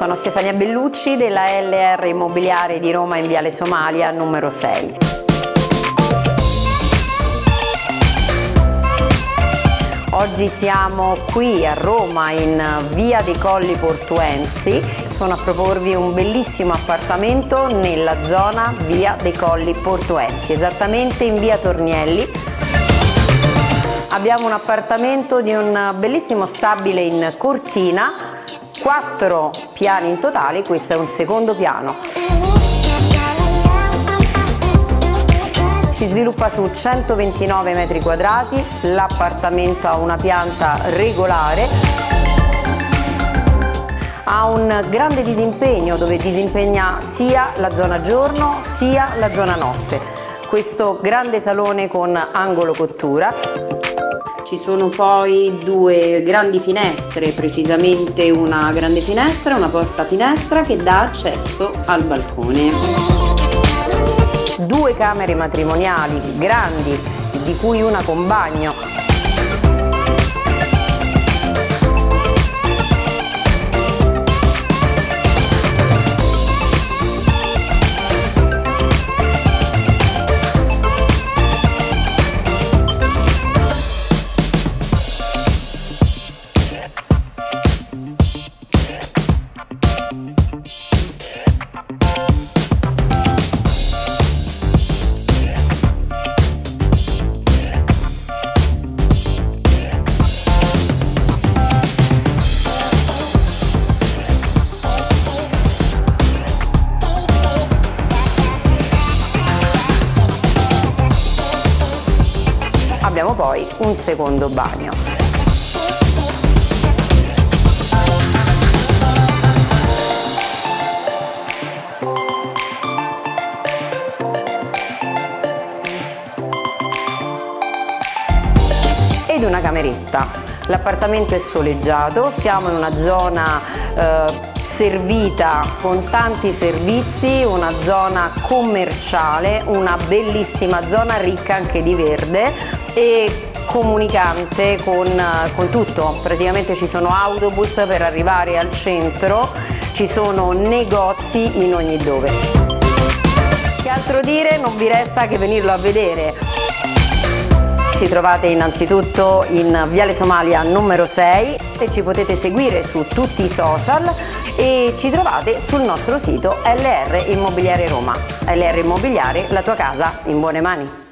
Sono Stefania Bellucci della LR Immobiliare di Roma in Viale Somalia numero 6. Oggi siamo qui a Roma in via dei Colli Portuensi, sono a proporvi un bellissimo appartamento nella zona via dei Colli Portuensi, esattamente in via Tornielli. Abbiamo un appartamento di un bellissimo stabile in cortina, quattro piani in totale, questo è un secondo piano. si sviluppa su 129 metri quadrati, l'appartamento ha una pianta regolare, ha un grande disimpegno dove disimpegna sia la zona giorno sia la zona notte. Questo grande salone con angolo cottura. Ci sono poi due grandi finestre, precisamente una grande finestra e una porta finestra che dà accesso al balcone. Due camere matrimoniali grandi, di cui una con bagno, abbiamo poi un secondo bagno. Ed una cameretta. L'appartamento è soleggiato, siamo in una zona eh, servita con tanti servizi, una zona commerciale, una bellissima zona ricca anche di verde e comunicante con, con, tutto, praticamente ci sono autobus per arrivare al centro, ci sono negozi in ogni dove. Che altro dire? Non vi resta che venirlo a vedere. Ci trovate innanzitutto in Viale Somalia numero 6 e ci potete seguire su tutti i social e ci trovate sul nostro sito LR Immobiliare Roma. LR Immobiliare, la tua casa in buone mani.